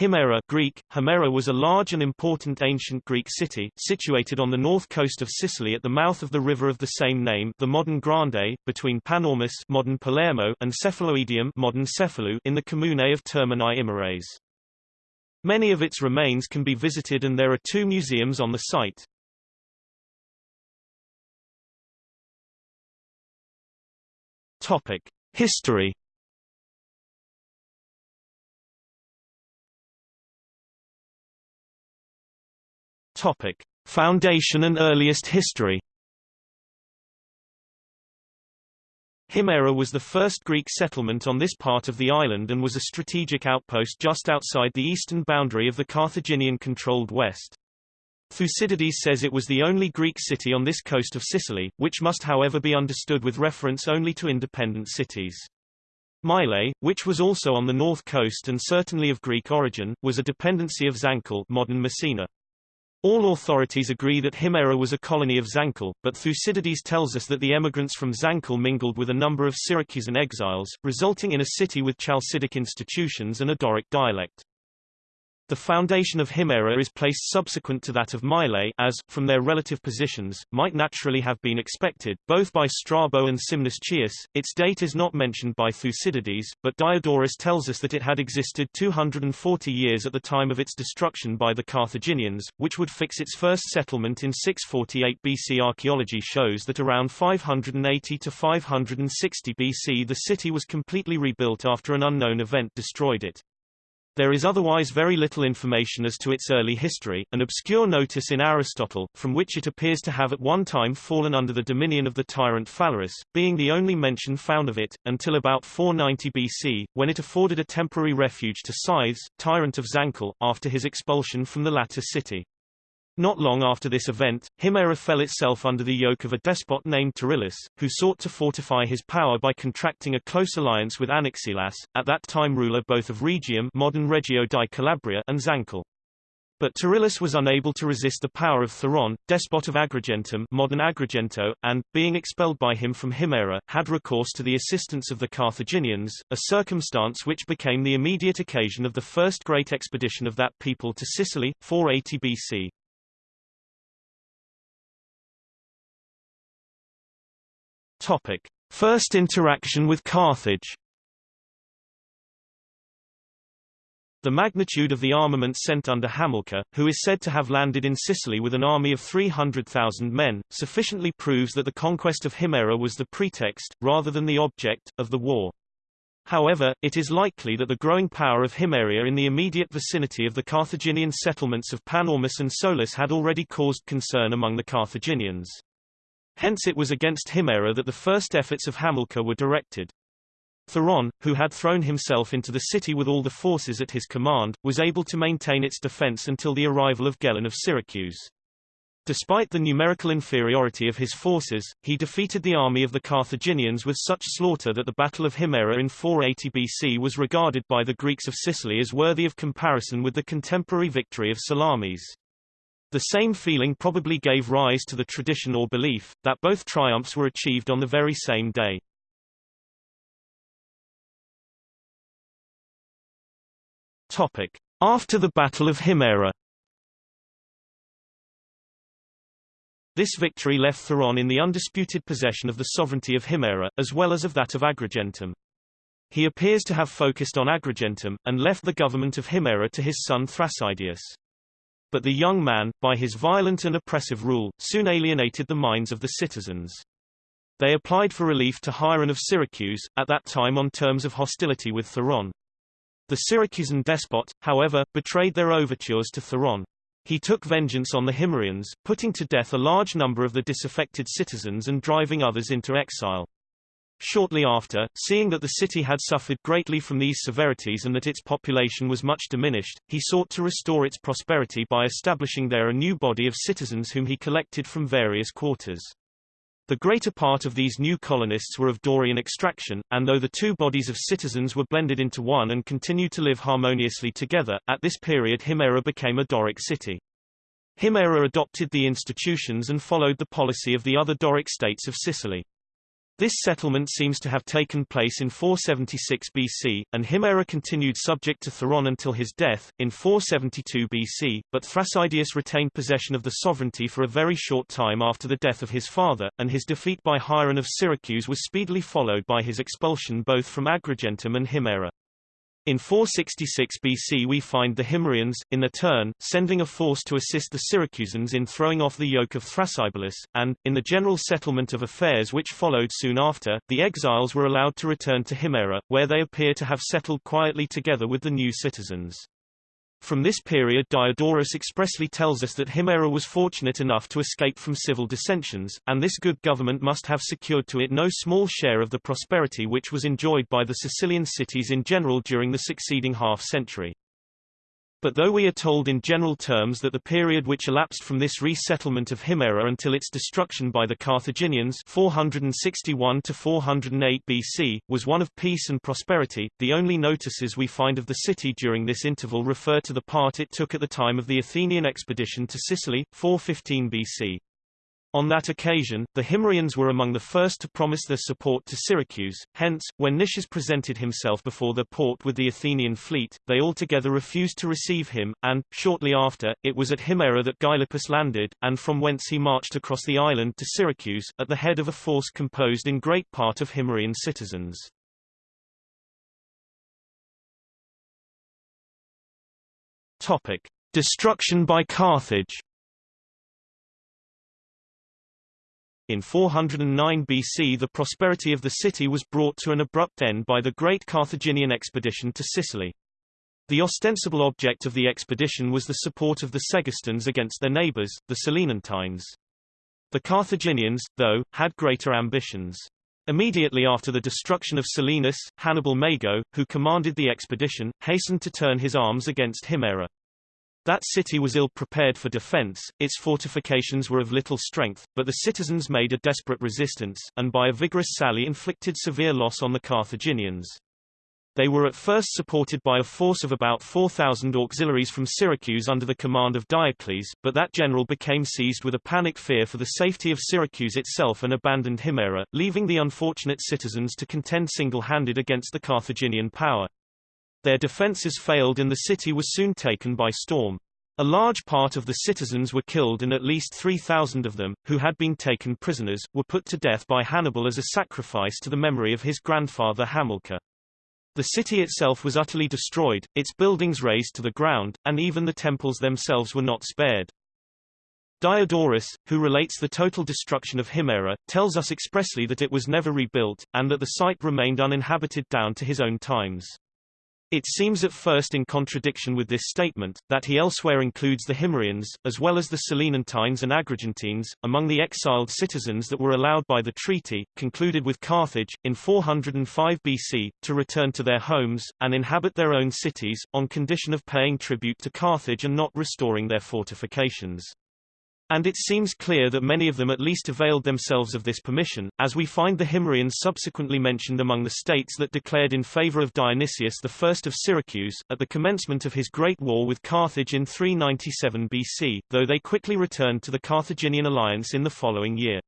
Himera Greek, Himera was a large and important ancient Greek city, situated on the north coast of Sicily at the mouth of the river of the same name the modern Grande, between Panormus modern Palermo and Cephaloidium modern Cefalù in the commune of Termini Imerese. Many of its remains can be visited and there are two museums on the site. Topic. History Topic: Foundation and earliest history. Himera was the first Greek settlement on this part of the island and was a strategic outpost just outside the eastern boundary of the Carthaginian-controlled west. Thucydides says it was the only Greek city on this coast of Sicily, which must however be understood with reference only to independent cities. Mylae, which was also on the north coast and certainly of Greek origin, was a dependency of Zankle modern Messina. All authorities agree that Himera was a colony of Zankle, but Thucydides tells us that the emigrants from Zankle mingled with a number of Syracusan exiles, resulting in a city with Chalcidic institutions and a Doric dialect. The foundation of Himera is placed subsequent to that of Mylae as, from their relative positions, might naturally have been expected, both by Strabo and Scymnus Chius. Its date is not mentioned by Thucydides, but Diodorus tells us that it had existed 240 years at the time of its destruction by the Carthaginians, which would fix its first settlement in 648 BC. Archaeology shows that around 580 to 560 BC the city was completely rebuilt after an unknown event destroyed it. There is otherwise very little information as to its early history, an obscure notice in Aristotle, from which it appears to have at one time fallen under the dominion of the tyrant Phalaris, being the only mention found of it, until about 490 BC, when it afforded a temporary refuge to Scythes, tyrant of Zankle, after his expulsion from the latter city. Not long after this event, Himera fell itself under the yoke of a despot named Terillus, who sought to fortify his power by contracting a close alliance with Anaxilas, at that time ruler both of Rhegium modern Reggio di Calabria and Zankle. But Terillus was unable to resist the power of Theron, despot of Agrigentum modern Agrigento, and, being expelled by him from Himera, had recourse to the assistance of the Carthaginians, a circumstance which became the immediate occasion of the first great expedition of that people to Sicily, 480 BC. Topic: First interaction with Carthage. The magnitude of the armament sent under Hamilcar, who is said to have landed in Sicily with an army of 300,000 men, sufficiently proves that the conquest of Himera was the pretext, rather than the object, of the war. However, it is likely that the growing power of Himeria in the immediate vicinity of the Carthaginian settlements of Panormus and Solus had already caused concern among the Carthaginians. Hence it was against Himera that the first efforts of Hamilcar were directed. Theron, who had thrown himself into the city with all the forces at his command, was able to maintain its defense until the arrival of Gelon of Syracuse. Despite the numerical inferiority of his forces, he defeated the army of the Carthaginians with such slaughter that the Battle of Himera in 480 BC was regarded by the Greeks of Sicily as worthy of comparison with the contemporary victory of Salamis. The same feeling probably gave rise to the tradition or belief, that both triumphs were achieved on the very same day. After the Battle of Himera This victory left Theron in the undisputed possession of the sovereignty of Himera, as well as of that of Agrigentum. He appears to have focused on Agrigentum, and left the government of Himera to his son Thrasydaeus. But the young man, by his violent and oppressive rule, soon alienated the minds of the citizens. They applied for relief to Hieron of Syracuse, at that time on terms of hostility with Theron. The Syracusan despot, however, betrayed their overtures to Theron. He took vengeance on the Himerians, putting to death a large number of the disaffected citizens and driving others into exile. Shortly after, seeing that the city had suffered greatly from these severities and that its population was much diminished, he sought to restore its prosperity by establishing there a new body of citizens whom he collected from various quarters. The greater part of these new colonists were of Dorian extraction, and though the two bodies of citizens were blended into one and continued to live harmoniously together, at this period Himera became a Doric city. Himera adopted the institutions and followed the policy of the other Doric states of Sicily. This settlement seems to have taken place in 476 BC, and Himera continued subject to Theron until his death, in 472 BC, but Thrasydaeus retained possession of the sovereignty for a very short time after the death of his father, and his defeat by Hieron of Syracuse was speedily followed by his expulsion both from Agrigentum and Himera. In 466 BC we find the Himerians, in their turn, sending a force to assist the Syracusans in throwing off the yoke of Thrasybulus, and, in the general settlement of affairs which followed soon after, the exiles were allowed to return to Himera, where they appear to have settled quietly together with the new citizens. From this period Diodorus expressly tells us that Himera was fortunate enough to escape from civil dissensions, and this good government must have secured to it no small share of the prosperity which was enjoyed by the Sicilian cities in general during the succeeding half-century. But though we are told in general terms that the period which elapsed from this resettlement of Himera until its destruction by the Carthaginians 461 to 408 BC, was one of peace and prosperity, the only notices we find of the city during this interval refer to the part it took at the time of the Athenian expedition to Sicily, 415 BC. On that occasion, the Himerians were among the first to promise their support to Syracuse, hence, when Nicias presented himself before the port with the Athenian fleet, they altogether refused to receive him, and, shortly after, it was at Himera that Gylippus landed, and from whence he marched across the island to Syracuse, at the head of a force composed in great part of Himerian citizens. Topic. Destruction by Carthage In 409 BC the prosperity of the city was brought to an abrupt end by the great Carthaginian expedition to Sicily. The ostensible object of the expedition was the support of the Segestans against their neighbors, the Selinuntines. The Carthaginians, though, had greater ambitions. Immediately after the destruction of Selinus, Hannibal Mago, who commanded the expedition, hastened to turn his arms against Himera. That city was ill prepared for defense, its fortifications were of little strength, but the citizens made a desperate resistance, and by a vigorous sally inflicted severe loss on the Carthaginians. They were at first supported by a force of about 4,000 auxiliaries from Syracuse under the command of Diocles, but that general became seized with a panic fear for the safety of Syracuse itself and abandoned Himera, leaving the unfortunate citizens to contend single-handed against the Carthaginian power. Their defences failed and the city was soon taken by storm. A large part of the citizens were killed and at least 3,000 of them, who had been taken prisoners, were put to death by Hannibal as a sacrifice to the memory of his grandfather Hamilcar. The city itself was utterly destroyed, its buildings razed to the ground, and even the temples themselves were not spared. Diodorus, who relates the total destruction of Himera, tells us expressly that it was never rebuilt, and that the site remained uninhabited down to his own times. It seems at first in contradiction with this statement, that he elsewhere includes the Himerians, as well as the Selinuntines and Agrigentines, among the exiled citizens that were allowed by the treaty, concluded with Carthage, in 405 BC, to return to their homes, and inhabit their own cities, on condition of paying tribute to Carthage and not restoring their fortifications. And it seems clear that many of them at least availed themselves of this permission, as we find the Himerians subsequently mentioned among the states that declared in favor of Dionysius I of Syracuse, at the commencement of his great war with Carthage in 397 BC, though they quickly returned to the Carthaginian alliance in the following year.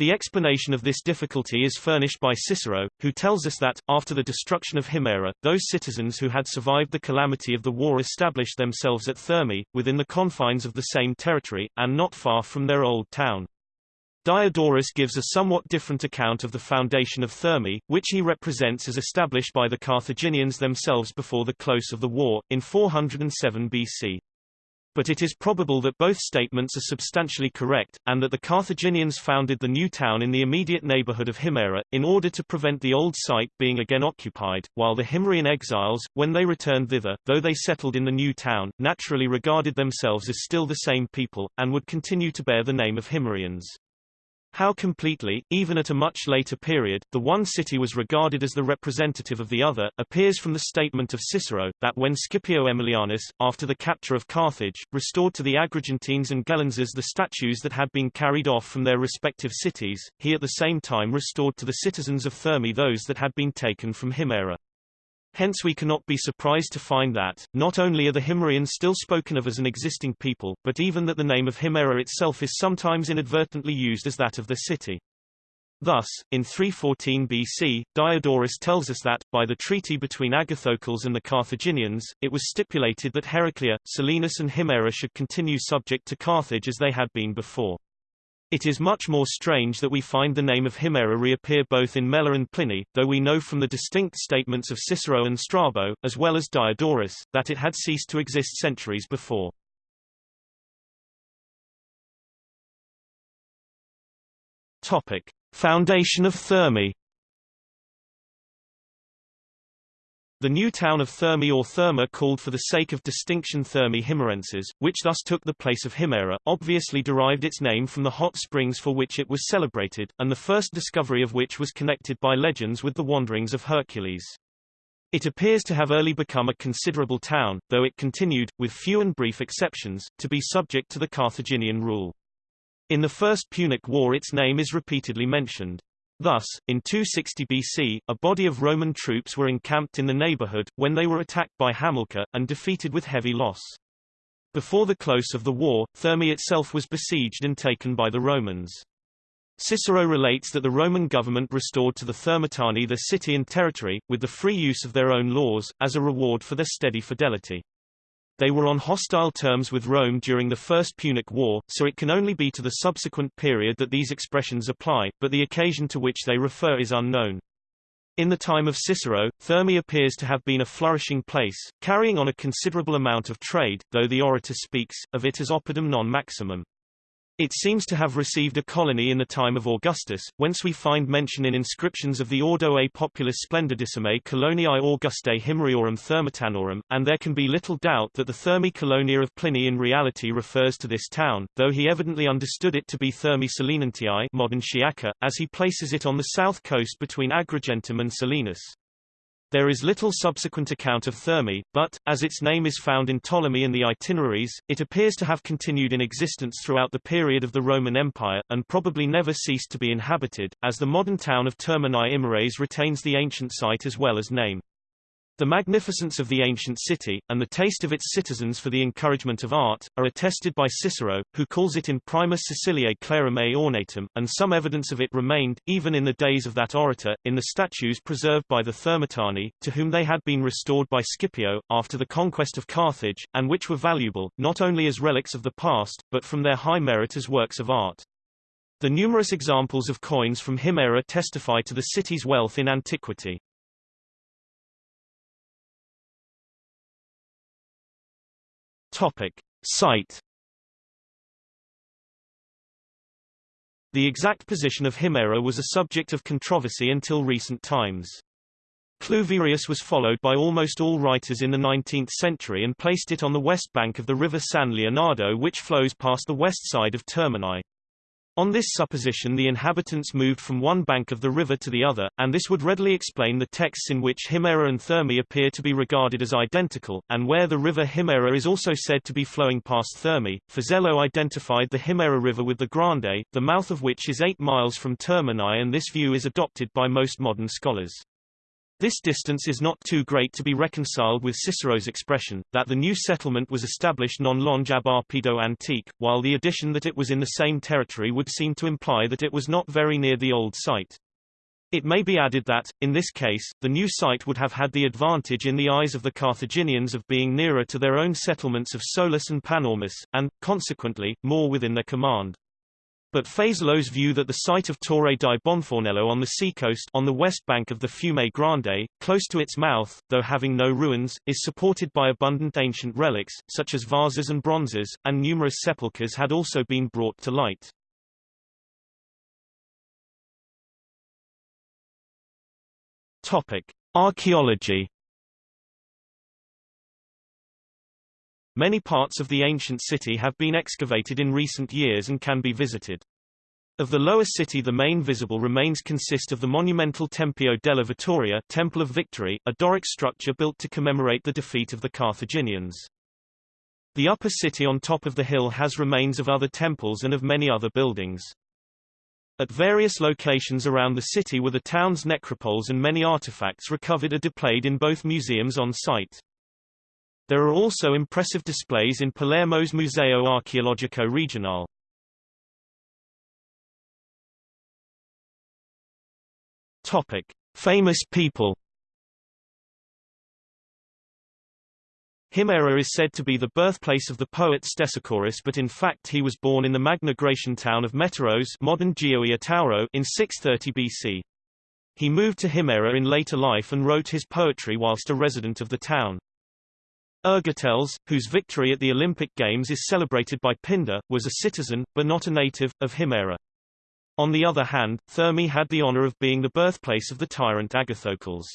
The explanation of this difficulty is furnished by Cicero, who tells us that, after the destruction of Himera, those citizens who had survived the calamity of the war established themselves at Thermae, within the confines of the same territory, and not far from their old town. Diodorus gives a somewhat different account of the foundation of Thermae, which he represents as established by the Carthaginians themselves before the close of the war, in 407 BC. But it is probable that both statements are substantially correct, and that the Carthaginians founded the new town in the immediate neighborhood of Himera, in order to prevent the old site being again occupied, while the Himerian exiles, when they returned thither, though they settled in the new town, naturally regarded themselves as still the same people, and would continue to bear the name of Himerians. How completely, even at a much later period, the one city was regarded as the representative of the other, appears from the statement of Cicero, that when Scipio Aemilianus, after the capture of Carthage, restored to the Agrigentines and Gelenses the statues that had been carried off from their respective cities, he at the same time restored to the citizens of Thermae those that had been taken from Himera. Hence we cannot be surprised to find that, not only are the Himerians still spoken of as an existing people, but even that the name of Himera itself is sometimes inadvertently used as that of the city. Thus, in 314 BC, Diodorus tells us that, by the treaty between Agathocles and the Carthaginians, it was stipulated that Heraclea, Selinus and Himera should continue subject to Carthage as they had been before. It is much more strange that we find the name of Himera reappear both in Mela and Pliny, though we know from the distinct statements of Cicero and Strabo, as well as Diodorus, that it had ceased to exist centuries before. Topic. Foundation of Thermae The new town of Thermae or Therma called for the sake of distinction Thermae Himerenses, which thus took the place of Himera, obviously derived its name from the hot springs for which it was celebrated, and the first discovery of which was connected by legends with the wanderings of Hercules. It appears to have early become a considerable town, though it continued, with few and brief exceptions, to be subject to the Carthaginian rule. In the First Punic War its name is repeatedly mentioned. Thus, in 260 BC, a body of Roman troops were encamped in the neighborhood, when they were attacked by Hamilcar, and defeated with heavy loss. Before the close of the war, Thermae itself was besieged and taken by the Romans. Cicero relates that the Roman government restored to the Thermotani their city and territory, with the free use of their own laws, as a reward for their steady fidelity. They were on hostile terms with Rome during the First Punic War, so it can only be to the subsequent period that these expressions apply, but the occasion to which they refer is unknown. In the time of Cicero, Thermae appears to have been a flourishing place, carrying on a considerable amount of trade, though the orator speaks, of it as oppidum non maximum. It seems to have received a colony in the time of Augustus, whence we find mention in inscriptions of the Ordo a Populus Splendidissime Coloniae Augustae Himeraeorum Thermotanorum, and there can be little doubt that the Thermae Colonia of Pliny in reality refers to this town, though he evidently understood it to be Thermae Selinuntiae modern Sciacca, as he places it on the south coast between Agrigentum and Selinus. There is little subsequent account of Thermae, but, as its name is found in Ptolemy and the itineraries, it appears to have continued in existence throughout the period of the Roman Empire, and probably never ceased to be inhabited, as the modern town of Termini Imerese retains the ancient site as well as name. The magnificence of the ancient city, and the taste of its citizens for the encouragement of art, are attested by Cicero, who calls it in Primus Siciliae clarime ornatum, and some evidence of it remained, even in the days of that orator, in the statues preserved by the Thermotani, to whom they had been restored by Scipio, after the conquest of Carthage, and which were valuable, not only as relics of the past, but from their high merit as works of art. The numerous examples of coins from Himera testify to the city's wealth in antiquity. Topic. Site The exact position of Himera was a subject of controversy until recent times. Cluverius was followed by almost all writers in the 19th century and placed it on the west bank of the river San Leonardo which flows past the west side of Termini. On this supposition the inhabitants moved from one bank of the river to the other, and this would readily explain the texts in which Himera and Thermae appear to be regarded as identical, and where the river Himera is also said to be flowing past Thermae. Fazello identified the Himera River with the Grande, the mouth of which is 8 miles from Termini and this view is adopted by most modern scholars. This distance is not too great to be reconciled with Cicero's expression, that the new settlement was established non longe ab oppido antique, while the addition that it was in the same territory would seem to imply that it was not very near the old site. It may be added that, in this case, the new site would have had the advantage in the eyes of the Carthaginians of being nearer to their own settlements of Solus and Panormus, and, consequently, more within their command. But Fazello's view that the site of Torre di Bonfornello on the seacoast on the west bank of the Fiume Grande, close to its mouth, though having no ruins, is supported by abundant ancient relics, such as vases and bronzes, and numerous sepulchres had also been brought to light. Topic. Archaeology Many parts of the ancient city have been excavated in recent years and can be visited. Of the lower city the main visible remains consist of the monumental Tempio della Vittoria Temple of Victory, a Doric structure built to commemorate the defeat of the Carthaginians. The upper city on top of the hill has remains of other temples and of many other buildings. At various locations around the city were the town's necropoles and many artifacts recovered are displayed in both museums on site. There are also impressive displays in Palermo's Museo Archeologico Regionale. Topic: Famous people. Himera is said to be the birthplace of the poet Stesichorus but in fact he was born in the Magna Graecian town of Metauros modern Tauro in 630 BC. He moved to Himera in later life and wrote his poetry whilst a resident of the town. Ergoteles, whose victory at the Olympic Games is celebrated by Pindar, was a citizen, but not a native, of Himera. On the other hand, Thermae had the honor of being the birthplace of the tyrant Agathocles.